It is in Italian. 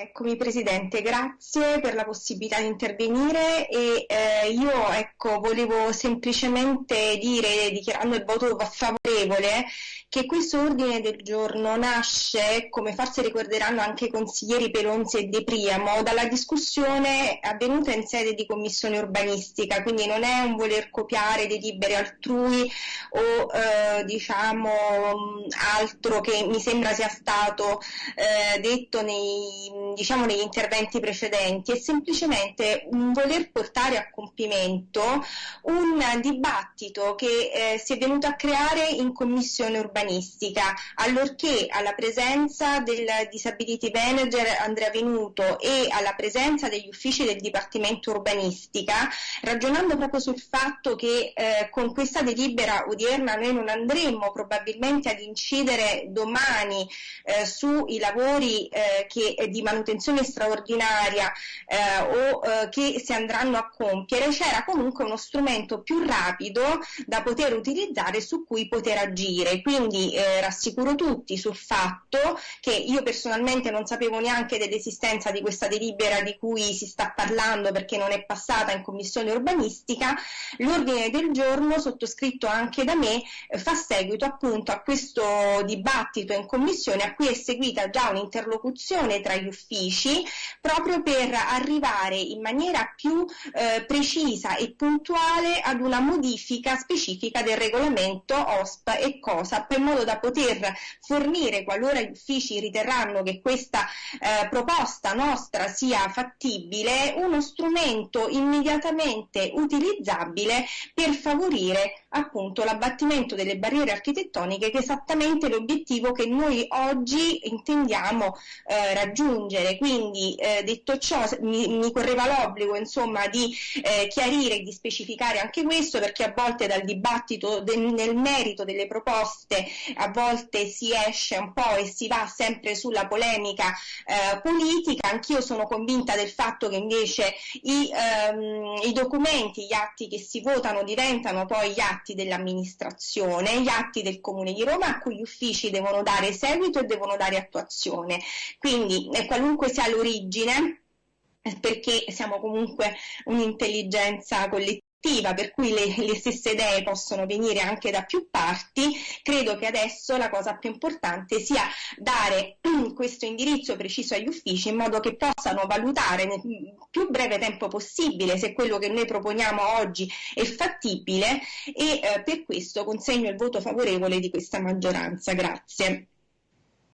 Eccomi Presidente, grazie per la possibilità di intervenire e eh, io ecco, volevo semplicemente dire, dichiarando il voto favorevole, che questo ordine del giorno nasce, come forse ricorderanno anche i consiglieri Pelonzi e De Priamo, dalla discussione avvenuta in sede di commissione urbanistica, quindi non è un voler copiare delibere altrui o eh, diciamo altro che mi sembra sia stato eh, detto nei diciamo negli interventi precedenti, è semplicemente un voler portare a compimento un dibattito che eh, si è venuto a creare in commissione urbanistica, allorché alla presenza del disability manager Andrea Venuto e alla presenza degli uffici del Dipartimento Urbanistica, ragionando proprio sul fatto che eh, con questa delibera odierna noi non andremo probabilmente ad incidere domani eh, sui lavori eh, che, di manutenzione manutenzione straordinaria eh, o eh, che si andranno a compiere, c'era comunque uno strumento più rapido da poter utilizzare su cui poter agire. Quindi eh, rassicuro tutti sul fatto che io personalmente non sapevo neanche dell'esistenza di questa delibera di cui si sta parlando perché non è passata in commissione urbanistica, l'ordine del giorno sottoscritto anche da me eh, fa seguito appunto a questo dibattito in commissione a cui è seguita già un'interlocuzione tra gli uffici proprio per arrivare in maniera più eh, precisa e puntuale ad una modifica specifica del regolamento OSP e COSAP in modo da poter fornire qualora gli uffici riterranno che questa eh, proposta nostra sia fattibile uno strumento immediatamente utilizzabile per favorire appunto l'abbattimento delle barriere architettoniche che è esattamente l'obiettivo che noi oggi intendiamo eh, raggiungere. Quindi eh, detto ciò mi, mi correva l'obbligo insomma di eh, chiarire e di specificare anche questo perché a volte dal dibattito del, nel merito delle proposte a volte si esce un po' e si va sempre sulla polemica eh, politica. Anch'io sono convinta del fatto che invece i, ehm, i documenti, gli atti che si votano diventano poi gli atti atti dell'amministrazione, gli atti del Comune di Roma a cui gli uffici devono dare seguito e devono dare attuazione. Quindi eh, qualunque sia l'origine, eh, perché siamo comunque un'intelligenza collettiva, per cui le, le, stesse idee possono venire anche da più parti, credo che adesso la cosa più importante sia dare questo indirizzo preciso agli uffici in modo che possano valutare nel più breve tempo possibile se quello che noi proponiamo oggi è fattibile e eh, per questo consegno il voto favorevole di questa maggioranza. Grazie.